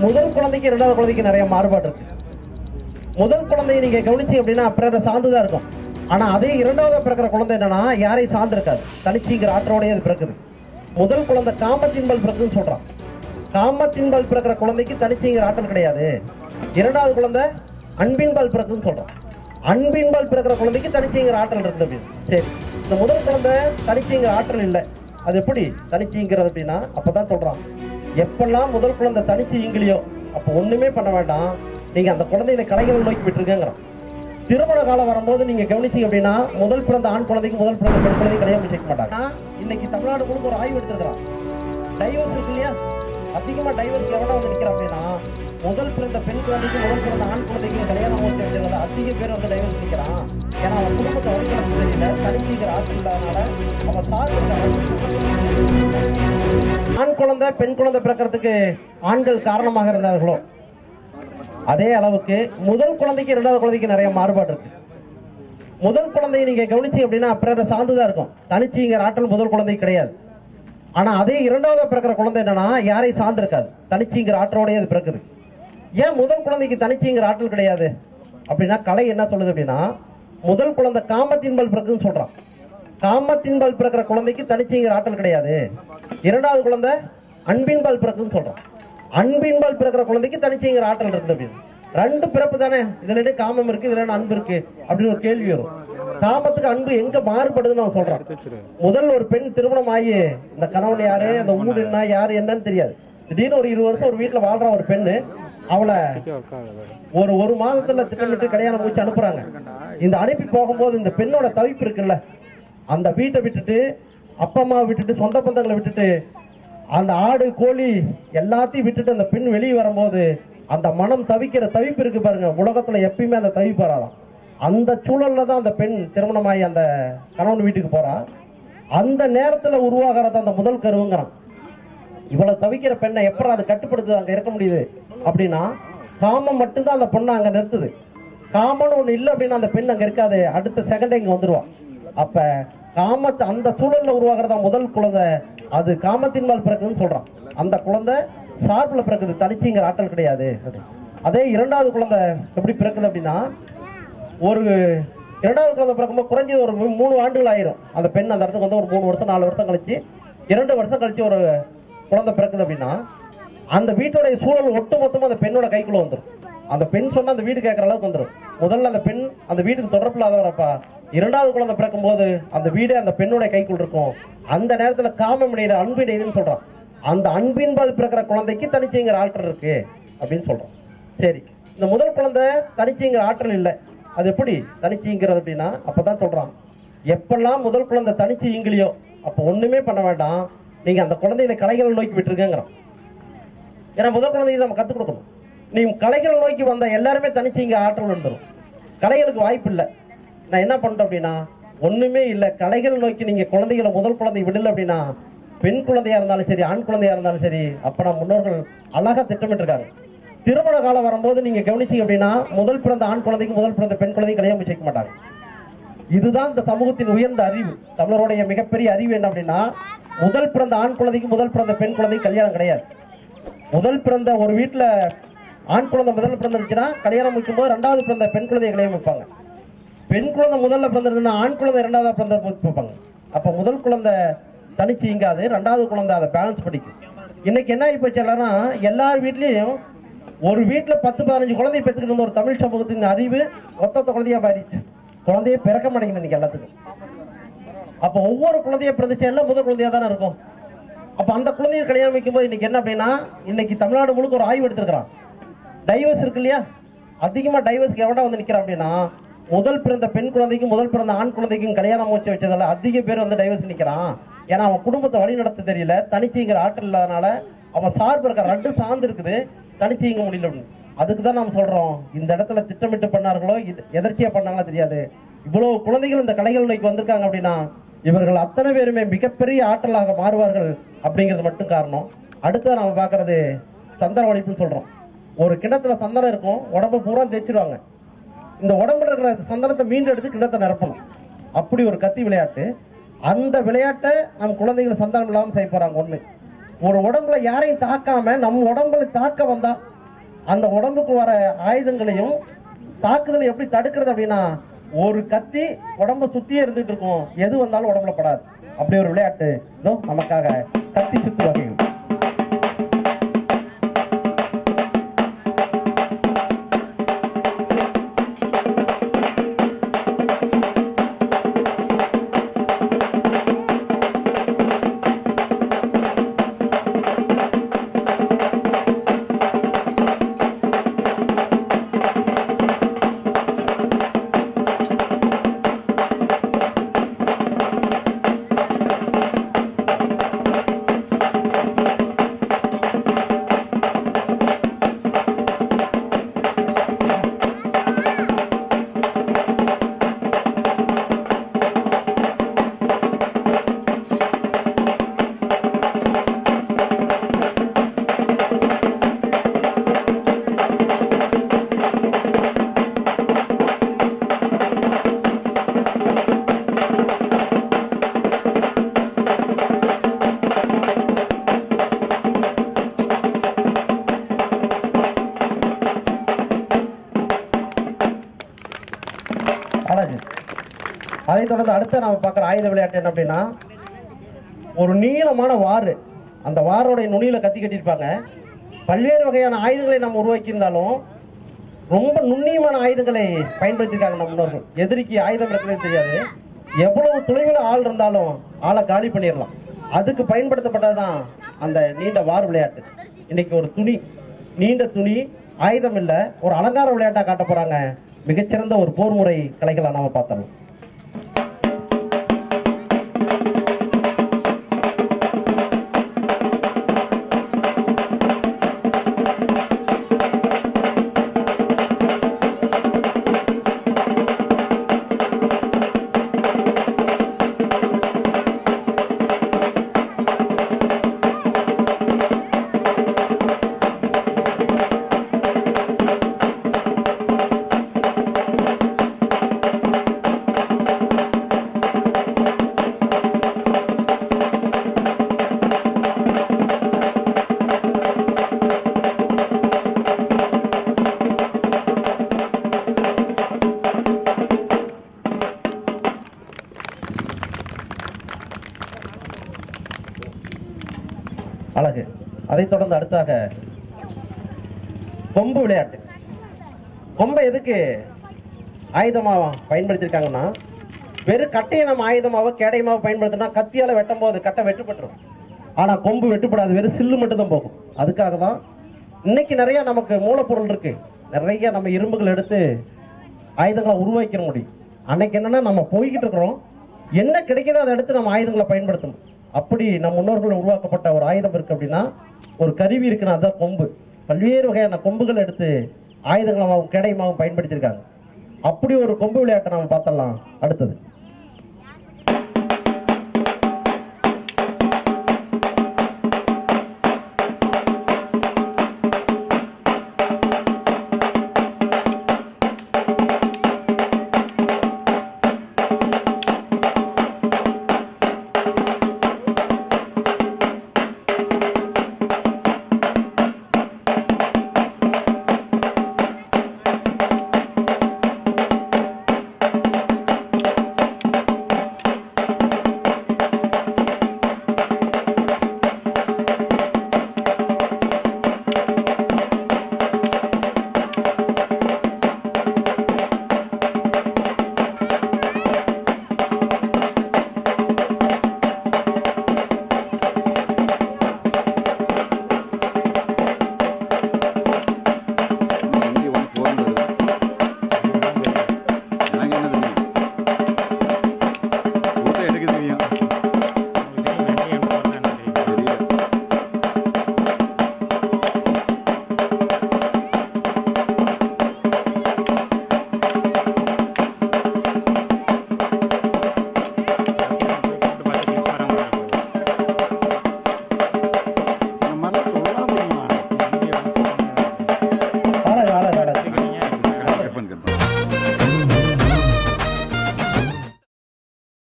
முதல் குழந்தைக்கு இரண்டாவது குழந்தைக்கு நிறைய மாறுபாடு இருக்கு. முதல் குழந்தையை நீங்க கவனிச்சு அப்படின்னா பிறரை சார்ந்துதான் இருக்கும். ஆனா அதே இரண்டாவது பிறக்கிற குழந்தை என்னன்னா யாரையும் சார்ந்து இருக்காது தனிச்சிங்கிற ஆற்றோடய அது பிறக்குது. முதல் குழந்தை காமத்தின்பல் பிறகுன்னு சொல்றான். காமத்தின்பல் பிறக்கிற குழந்தைக்கு தனிச்சிங்கிற ஆற்றல் கிடையாது. இரண்டாவது குழந்தை அன்பின்பால் பிறகுன்னு சொல்றான். அன்பின்பால் பிறக்கிற குழந்தைக்கு தனிச்சிங்கிற ஆற்றல் இருக்குது அப்படின்னு. சரி. இந்த முதல் குழந்தை தனிச்சிங்கிற ஆற்றல் இல்லை. அது எப்படி? தனிச்சிங்கிறது அப்படின்னா அப்பதான் சொல்றான். எப்பெல்லாம் முதல் குழந்தை தனிச்சு இங்கிலியோ அப்போ ஒன்றுமே பண்ண வேண்டாம். நீங்கள் அந்த குழந்தையில கலைகளை நோக்கி விட்டுருக்கேங்கிறான் திருமண காலம் வரும்போது நீங்க கவனிச்சிங்க அப்படின்னா முதல் பிறந்த ஆண் குழந்தைக்கு முதல் பிறந்த பெண் குழந்தைக்கு கல்யாணம் முடிச்சு மாட்டாங்க. இன்னைக்கு தமிழ்நாடு முழுக்க ஒரு ஆய்வு எடுத்துருக்கிறான் டைவர்ஸ் இருக்கு இல்லையா? அதிகமாக டைவர்ஸ் எவ்வளோ வந்து நிற்கிறான் அப்படின்னா முதல் பிறந்த பெண் குழந்தைக்கு முதல் பிறந்த ஆண் குழந்தைக்கு கல்யாணம் ஓட்டு வச்சதுல அதிக பேர் வந்து டைவர்ஸ் நிற்கிறான் ஏன்னா அவன் குடும்பத்தை வழிபட தெரியல தனிச்சிக்கிற ஆட்சி இல்லாதனால அவன் சார்ந்த ஆண் குழந்தை பெண் குழந்தை பிறக்கிறதுக்கு ஆண்கள் காரணமாக இருந்தார்களோ? அதே அளவுக்கு முதல் குழந்தைக்கு இரண்டாவது குழந்தைக்கு நிறைய மாறுபாடு இருக்கு. முதல் குழந்தையை நீங்க கவனிச்சு அப்படின்னா பிறரை சார்ந்துதான் இருக்கும். தனிச்சிங்கிற ஆற்றல் முதல் குழந்தை கிடையாது. ஆனா அதே இரண்டாவது பிறக்கிற குழந்தை என்னன்னா யாரையும் சார்ந்து இருக்காது தனிச்சிங்கிற ஆற்றோடய அது பிறக்குது. ஏன் முதல் குழந்தைக்கு தனிச்சுங்கிற ஆற்றல் கிடையாது? அப்படின்னா கலை என்ன சொல்லுது அப்படின்னா முதல் குழந்தை காமத்தின்பல் பிறகுன்னு சொல்றான். காமத்தின்பால் பிறக்கிற குழந்தைக்கு தனிச்சிங்கிற ஆற்றல் கிடையாது. இரண்டாவது குழந்தை அன்பின்பால் பிறக்குதுன்னு சொல்றான் அன்பின்பால் பிறக்கிற குழந்தைக்கு தனிச்சுங்கிற ஆற்றல் இருக்குது அப்படின்னு. ரெண்டு பிறப்பு தானே? இதுல காமம் இருக்கு? இதுல அன்பு இருக்கு? அப்படின்னு ஒரு கேள்வி வரும். காமத்துக்கு அன்பு எங்க மாறுபடுதுன்னு அவன் சொல்றான். முதல் ஒரு பெண் திருமணம் ஆகி இந்த கணவன் யாரு அந்த ஊடு என்ன யாரு என்னன்னு தெரியாது. திடீர்னு ஒரு இருபது வருஷம் ஒரு வீட்டுல வாழ்ற ஒரு பெண்ணு அவளை ஒரு ஒரு மாதத்துல திட்டமிட்டு கல்யாணம் முடிச்சு அனுப்புறாங்க. இந்த அனுப்பி போகும்போது இந்த பெண்ணோட தவிப்பு இருக்குல்ல அந்த வீட்டை விட்டுட்டு அப்பா அம்மா விட்டுட்டு சொந்த பந்தங்களை விட்டுட்டு அந்த ஆடு கோழி எல்லாத்தையும் விட்டுட்டு அந்த பெண் வெளியே வரும்போது அந்த மனம் தவிக்கிற தவிப்பு இருக்கு பாருங்க. உலகத்துல எப்பயுமே அந்த தவிப்பு வராதான் அந்த சூழல்ல தான் அந்த பெண் திருமணமாகி அந்த கணவன் வீட்டுக்கு போறா. அந்த நேரத்துல உருவாகிறது அந்த முதல் கருவுங்கிறான். இவ்வளவு தவிக்கிற பெண்ணை எப்பறம் அது கட்டுப்படுத்துது அங்க இருக்க முடியுது? அப்படின்னா காமம் மட்டும்தான் அந்த பொண்ணை அங்க நிறுத்துது. காமன் ஒண்ணு இல்லை அப்படின்னா அந்த பெண் அங்க இருக்காது. அடுத்த செகண்ட் இங்க வந்துருவான் அப்ப காமத்தை அந்த சூழல்ல உருவாகிறதா முதல் குழந்தை? அது காமத்தின் மேல் பிறக்குதுன்னு சொல்றான். அந்த குழந்தை சார்பில் பிறக்குது. தனிச்சிங்கிற ஆற்றல் கிடையாது. அதே இரண்டாவது குழந்தை எப்படி பிறக்குது அப்படின்னா ஒரு இரண்டாவது குழந்தை பிறக்கும்போது குறைஞ்சது ஒரு மூணு ஆண்டுகள் ஆயிரும். அந்த பெண் அந்த இடத்துக்கு வந்து ஒரு மூணு வருஷம் நாலு வருஷம் கழிச்சு இரண்டு வருஷம் கழிச்சு ஒரு குழந்தை பிறக்குது அப்படின்னா அந்த வீட்டோடைய சூழல் ஒட்டு மொத்தமாக அந்த பெண்ணோட கைக்குள்ள வந்துடும் அந்த பெண் சொன்னா அந்த வீடு கேட்கற அளவுக்கு வந்துடும் முதல்ல அந்த பெண் அந்த வீட்டுக்கு தொடர்பு இல்லாதவரப்பா இரண்டாவது குழந்தை பிறக்கும் போது அந்த வீடு அந்த பெண்ணுடைய கைக்குள் இருக்கும். அந்த நேரத்துல காமம் அன்பின் அன்பு இடையுதுன்னு சொல்றான். அந்த அன்பின்பால் பிறக்கிற குழந்தைக்கு தனிச்சுங்கிற ஆற்றல் இருக்கு அப்படின்னு சொல்றான். சரி இந்த முதல் குழந்தை தனிச்சுங்கிற ஆற்றல் இல்லை. அது எப்படி? தனிச்சுங்கிறது அப்படின்னா அப்பதான் சொல்றான். எப்பெல்லாம் முதல் குழந்தை தனிச்சு இங்கிலியோ அப்போ ஒண்ணுமே பண்ண வேண்டாம். நீங்க அந்த குழந்தையில கலைகளை நோக்கி விட்டுருக்கேங்கிறான் ஏன்னா முதல் குழந்தைக்கு நம்ம கத்துக் கொடுக்கணும். நீ கலைகளை நோக்கி வந்தால் எல்லாருமே தனிச்சு இங்க ஆற்றல் வந்துடும் கலைகளுக்கு வாய்ப்பு இல்லை நான் என்ன பண்ணுறேன் அப்படின்னா ஒண்ணுமே இல்லை. கலைகள் நோக்கி நீங்க குழந்தைகளை முதல் குழந்தை விடல அப்படின்னா பெண் குழந்தையா இருந்தாலும் சரி ஆண் குழந்தையா இருந்தாலும் சரி அப்ப நம்ம முன்னோர்கள் அழகா திட்டமிட்டிருக்காங்க. திருமண காலம் வரும்போது நீங்க கவனிச்சீங்க அப்படின்னா முதல் பிறந்த ஆண் குழந்தைக்கு முதல் பிறந்த பெண் குழந்தைக்கு கல்யாணம் முடிச்சு மாட்டாங்க. இதுதான் இந்த சமூகத்தின் உயர்ந்த அறிவு. தமிழருடைய மிகப்பெரிய அறிவு என்ன அப்படின்னா முதல் பிறந்த ஆண் குழந்தைக்கு முதல் பிறந்த பெண் குழந்தைக்கு கல்யாணம் கிடையாது. முதல் பிறந்த ஒரு வீட்டுல ஆண் குழந்தை முதல் பிறந்துருச்சுன்னா கல்யாணம் முடிக்கும் போது ரெண்டாவது பிறந்த பெண் குழந்தையை கல்யாணம் வைப்பாங்க. பெண் குழந்தை முதல்ல பிறந்திருந்தா ஆண் குழந்தை இரண்டாவதா பிறந்த பார்ப்பாங்க. அப்ப முதல் குழந்தை தனிச்சு இங்காது ரெண்டாவது குழந்தை அதை பேலன்ஸ் படிக்கும் இன்னைக்கு என்ன ஆகி போச்சு எல்லாரும்? எல்லார் வீட்லயும் ஒரு வீட்டுல பத்து பதினஞ்சு குழந்தைய பெற்றுக்கிட்டு இருந்த ஒரு தமிழ் சமூகத்தின் அறிவு மொத்த குழந்தையா மாறிடுச்சு. குழந்தையே பிறக்க மாட்டேங்குது இன்னைக்கு எல்லாத்துக்கும். அப்ப ஒவ்வொரு குழந்தைய பிறந்துச்சு எல்லாம் முதல் குழந்தையா தானே இருக்கும்? அப்ப அந்த குழந்தைய கல்யாணம் வைக்கும்போது இன்னைக்கு என்ன அப்படின்னா இன்னைக்கு தமிழ்நாடு முழுக்க ஒரு ஆய்வு எடுத்திருக்கிறான். டைவர்ஸ் இருக்கு இல்லையா? அதிகமா டைவர்ஸ்க்கு எவ்வளோ வந்து நிக்கிறான் அப்படின்னா முதல் பிறந்த பெண் குழந்தைக்கும் முதல் பிறந்த ஆண் குழந்தைக்கும் கல்யாணம் முடிச்சு வச்சதால அதிக பேர் வந்து டைவர்ஸ் நிற்கிறான் ஏன்னா அவன் குடும்பத்தை வழி நடத்த தெரியல. தனிச்சுங்கிற ஆற்றல் இல்லாதனால அவன் சார்பு இருக்க ரெண்டு சார்ந்து இருக்குது. தனிச்சுங்க முடியல அப்படின்னு. அதுக்கு தான் நாம் சொல்றோம் இந்த இடத்துல திட்டமிட்டு பண்ணார்களோ எதர்ச்சியா பண்ணாங்களோ தெரியாது. இவ்வளவு குழந்தைகள் இந்த கலைகள் நோய்க்கு வந்திருக்காங்க அப்படின்னா இவர்கள் அத்தனை பேருமே மிகப்பெரிய ஆற்றலாக மாறுவார்கள் அப்படிங்கிறது மட்டும் காரணம். அடுத்து நம்ம பார்க்கறது சந்தன ஒழிப்புன்னு சொல்றோம். ஒரு கிணத்துல சந்தனம் இருக்கும் உடம்பு பூரா தேய்ச்சிருவாங்க. இந்த உடம்புல இருக்கிற சந்தனத்தை மீண்டும் எடுத்து கிண்ணத்தை நிரப்பணும். அப்படி ஒரு கத்தி விளையாட்டு. அந்த விளையாட்டை நம் குழந்தைகள் சந்தனம் இல்லாமல் செய்ய போறாங்க ஒண்ணு. ஒரு உடம்புல யாரையும் தாக்காம நம்ம உடம்புல தாக்க வந்தா அந்த உடம்புக்கு வர ஆயுதங்களையும் தாக்குதலை எப்படி தடுக்கிறது அப்படின்னா ஒரு கத்தி உடம்ப சுத்தியே இருந்துட்டு இருக்கும். எது வந்தாலும் உடம்புல படாது. அப்படி ஒரு விளையாட்டு. நமக்காக கத்தி சுத்து வகைகள். அதை தொடர்ந்து அடுத்த நாம பார்க்குற ஆயுத விளையாட்டு என்ன அப்படின்னா ஒரு நீளமான வாறு. அந்த வாரோடைய நுனியில கத்தி கட்டியிருப்பாங்க. பல்வேறு வகையான ஆயுதங்களை நம்ம உருவாக்கியிருந்தாலும் ரொம்ப நுண்ணியமான ஆயுதங்களை பயன்படுத்தியிருக்காங்க நம்ம முன்னோர்கள். எதிரிக்கு ஆயுதம் இருக்கிறது தெரியாது. எவ்வளவு தொலைவில் ஆள் இருந்தாலும் ஆளை காலி பண்ணிடலாம். அதுக்கு பயன்படுத்தப்பட்டதுதான் அந்த நீண்ட வார் விளையாட்டு. இன்னைக்கு ஒரு துணி. நீண்ட துணி ஆயுதம் இல்லை ஒரு அலங்கார விளையாட்டா காட்ட போறாங்க. மிகச்சிறந்த ஒரு போர் முறை கலைகளை நாம பார்த்தோம் அதைத் தொடர்ந்து அடுத்தாக கொம்பு விளையாட்டு. கொம்பை எதுக்கு ஆயுதமாக பயன்படுத்தியிருக்காங்கன்னா வெறும் கட்டையை நம்ம ஆயுதமாக கேடயமாக பயன்படுத்தினா கத்தியால் வெட்டும் போது கட்டை வெட்டுப்பட்டுரும். ஆனால் கொம்பு வெட்டுப்படாது வெறும் சில்லு மட்டும்தான் போகும். அதுக்காக தான் இன்னைக்கு நிறையா நமக்கு மூலப்பொருள் இருக்கு. நிறைய நம்ம இரும்புகள் எடுத்து ஆயுதங்களை உருவாக்கிற முடியும். அன்னைக்கு என்னன்னா நம்ம போய்கிட்டு இருக்கிறோம். என்ன கிடைக்குதோ அதை எடுத்து நம்ம ஆயுதங்களை பயன்படுத்தணும். அப்படி நம் முன்னோர்கள் உருவாக்கப்பட்ட ஒரு ஆயுதம் இருக்கு அப்படின்னா ஒரு கருவி இருக்குன்னா அதுதான் கொம்பு. பல்வேறு வகையான கொம்புகள் எடுத்து ஆயுதங்களாகவும் கேடயமாகவும் பயன்படுத்தியிருக்காங்க. அப்படி ஒரு கொம்பு விளையாட்டை நம்ம பார்த்தலாம் அடுத்தது.